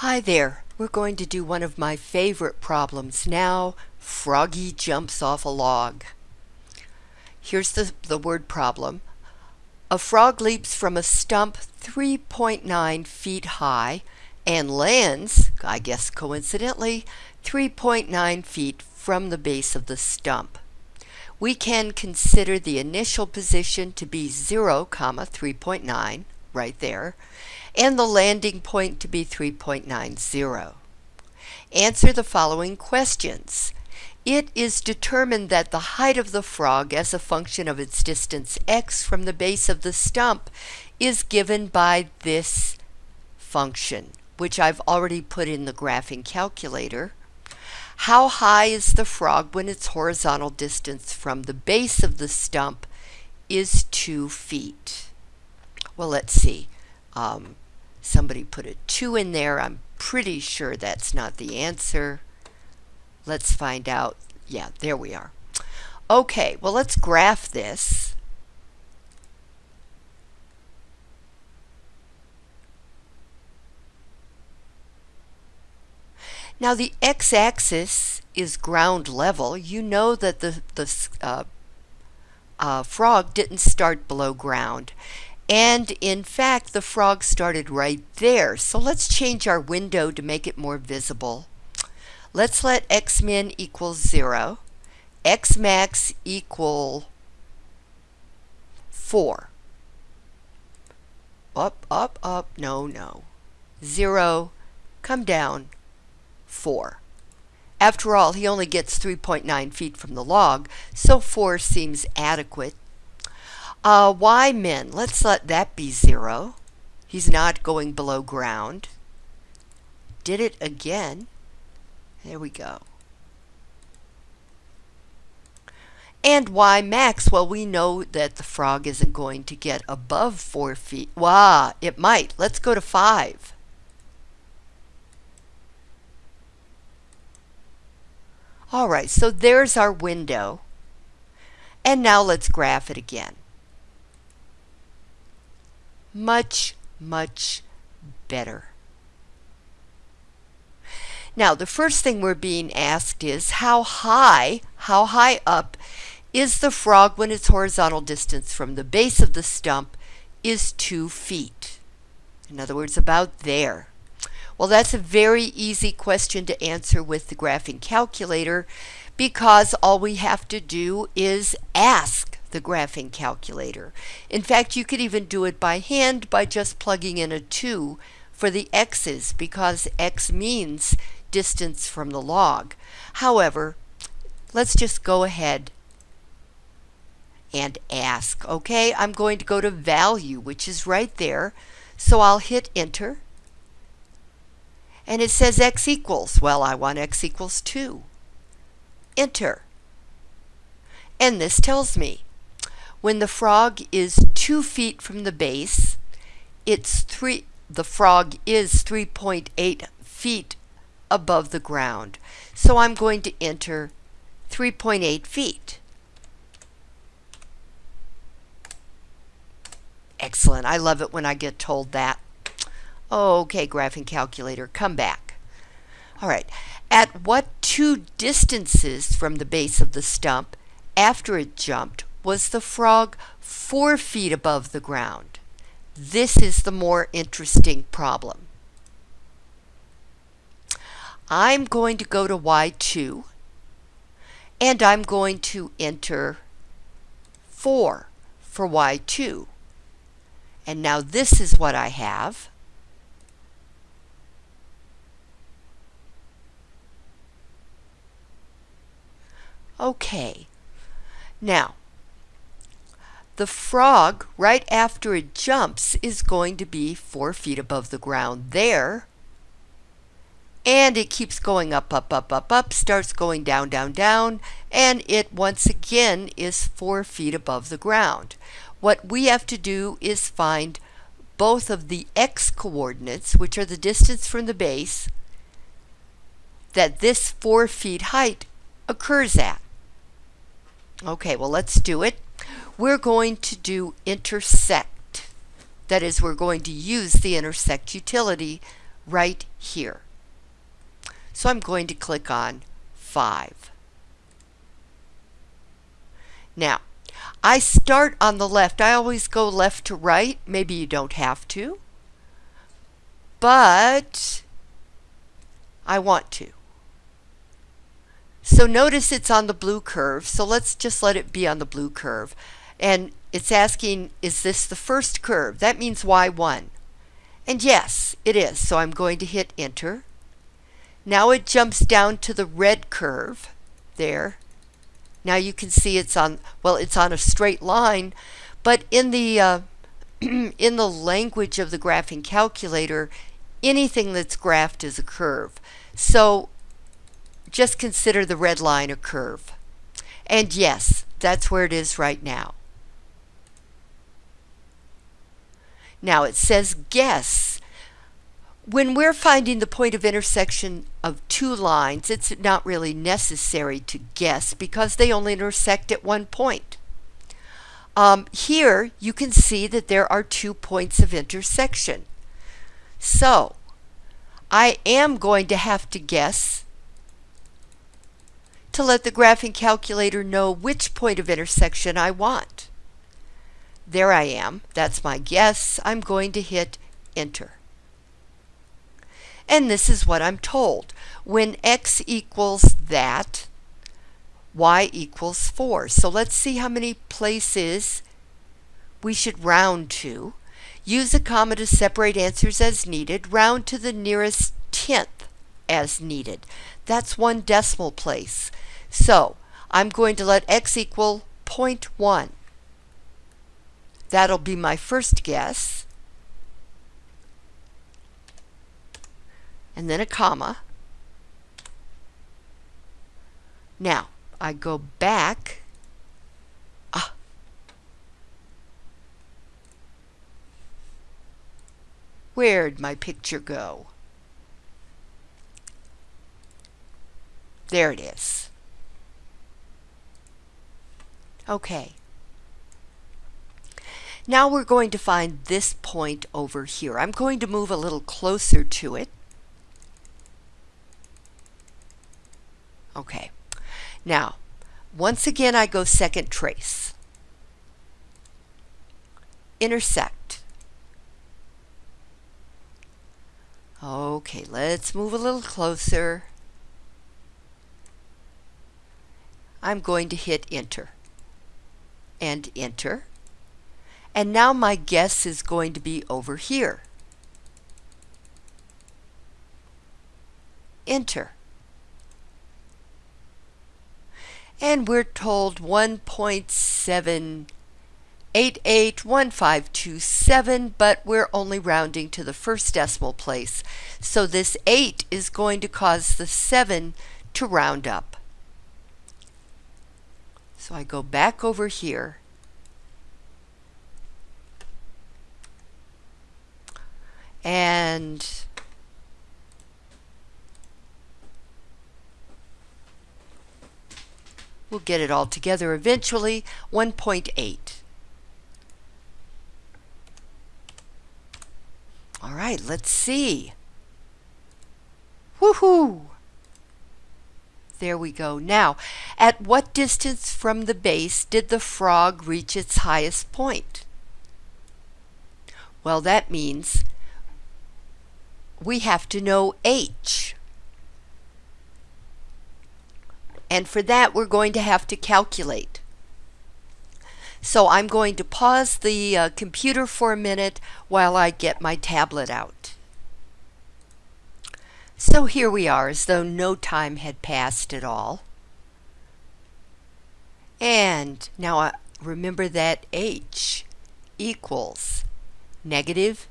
Hi there. We're going to do one of my favorite problems now. Froggy jumps off a log. Here's the, the word problem. A frog leaps from a stump 3.9 feet high and lands, I guess coincidentally, 3.9 feet from the base of the stump. We can consider the initial position to be 0, comma 3.9, right there, and the landing point to be 3.90. Answer the following questions. It is determined that the height of the frog as a function of its distance x from the base of the stump is given by this function, which I've already put in the graphing calculator. How high is the frog when its horizontal distance from the base of the stump is 2 feet? Well, let's see. Um, somebody put a 2 in there. I'm pretty sure that's not the answer. Let's find out. Yeah, there we are. Okay, well, let's graph this. Now the x-axis is ground level. You know that the, the uh, uh, frog didn't start below ground. And in fact, the frog started right there. So let's change our window to make it more visible. Let's let x min equal 0, x max equal 4. Up, up, up, no, no. 0, come down, 4. After all, he only gets 3.9 feet from the log, so 4 seems adequate uh, y min, let's let that be 0. He's not going below ground. Did it again. There we go. And y max, well, we know that the frog isn't going to get above 4 feet. Wow, it might. Let's go to 5. All right, so there's our window. And now let's graph it again much, much better. Now, the first thing we're being asked is how high, how high up is the frog when its horizontal distance from the base of the stump is two feet? In other words, about there. Well, that's a very easy question to answer with the graphing calculator because all we have to do is ask the graphing calculator. In fact, you could even do it by hand by just plugging in a 2 for the x's because x means distance from the log. However, let's just go ahead and ask. Okay, I'm going to go to value, which is right there. So I'll hit enter. And it says x equals. Well, I want x equals 2. Enter. And this tells me when the frog is two feet from the base, it's three, the frog is 3.8 feet above the ground. So I'm going to enter 3.8 feet. Excellent. I love it when I get told that. Okay, graphing calculator, come back. All right. At what two distances from the base of the stump after it jumped was the frog four feet above the ground? This is the more interesting problem. I'm going to go to Y2 and I'm going to enter 4 for Y2. And now this is what I have. Okay. Now, the frog, right after it jumps, is going to be four feet above the ground there. And it keeps going up, up, up, up, up, starts going down, down, down, and it once again is four feet above the ground. What we have to do is find both of the x coordinates, which are the distance from the base, that this four feet height occurs at. Okay, well, let's do it we're going to do intersect. That is, we're going to use the intersect utility right here. So I'm going to click on 5. Now, I start on the left. I always go left to right. Maybe you don't have to. But I want to. So notice it's on the blue curve. So let's just let it be on the blue curve. And it's asking, is this the first curve? That means Y1. And yes, it is. So I'm going to hit enter. Now it jumps down to the red curve there. Now you can see it's on, well, it's on a straight line, but in the, uh, in the language of the graphing calculator, anything that's graphed is a curve. So just consider the red line a curve. And yes, that's where it is right now. Now it says guess. When we're finding the point of intersection of two lines, it's not really necessary to guess because they only intersect at one point. Um, here you can see that there are two points of intersection. So I am going to have to guess to let the graphing calculator know which point of intersection I want. There I am. That's my guess. I'm going to hit enter. And this is what I'm told. When x equals that, y equals 4. So let's see how many places we should round to. Use a comma to separate answers as needed. Round to the nearest tenth as needed. That's one decimal place. So I'm going to let x equal 0.1. That'll be my first guess. And then a comma. Now, I go back. Ah. Where'd my picture go? There it is. Okay. Now we're going to find this point over here. I'm going to move a little closer to it. Okay. Now, once again I go second trace. Intersect. Okay, let's move a little closer. I'm going to hit enter and enter. And now my guess is going to be over here. Enter. And we're told 1.7881527, but we're only rounding to the first decimal place. So this 8 is going to cause the 7 to round up. So I go back over here and we'll get it all together eventually 1.8 all right let's see woohoo there we go. Now, at what distance from the base did the frog reach its highest point? Well, that means we have to know h. And for that, we're going to have to calculate. So I'm going to pause the uh, computer for a minute while I get my tablet out. So here we are as though no time had passed at all. And now uh, remember that h equals negative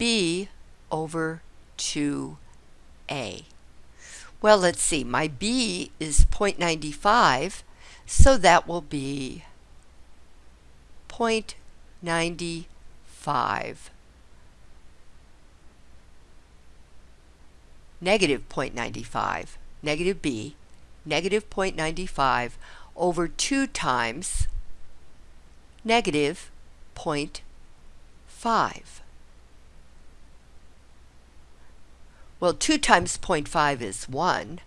b over 2a. Well, let's see. My b is 0.95, so that will be 0.95 negative 0.95, negative b, negative 0.95 over 2 times negative 0.5. Well, 2 times 0.5 is 1.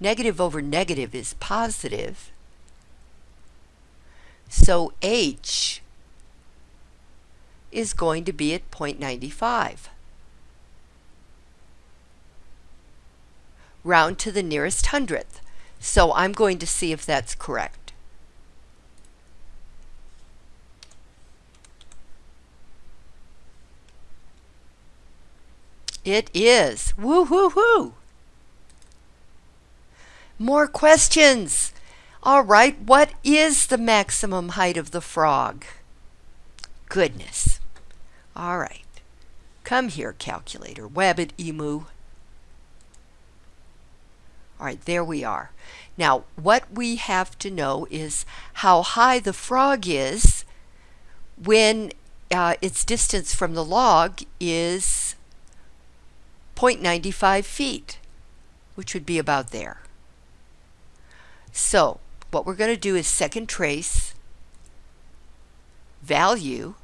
Negative over negative is positive. So h is going to be at 0.95. Round to the nearest hundredth. So I'm going to see if that's correct. It is. Woo hoo hoo. More questions. All right, what is the maximum height of the frog? Goodness. All right. Come here, calculator. Wabbit emu. All right, there we are. Now, what we have to know is how high the frog is when uh, its distance from the log is 0.95 feet, which would be about there. So, what we're going to do is second trace value.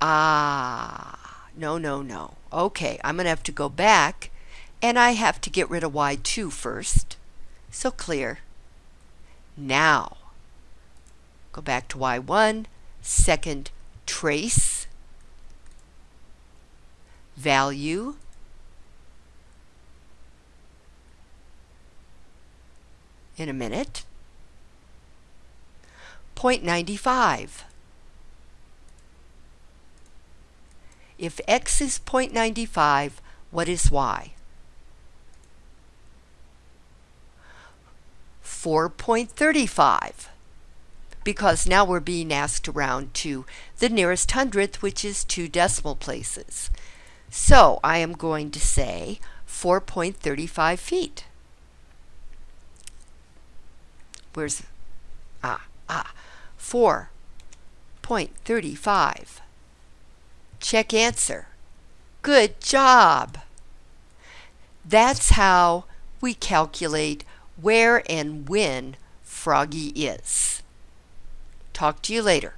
Ah, no, no, no. Okay, I'm going to have to go back and I have to get rid of y2 first. So clear. Now, go back to y1, second trace, value, in a minute, 0.95. If x is 0.95, what is y? 4.35 because now we're being asked to round to the nearest hundredth, which is two decimal places. So I am going to say 4.35 feet. Where's, ah, ah, 4.35. Check answer. Good job. That's how we calculate where and when Froggy is. Talk to you later.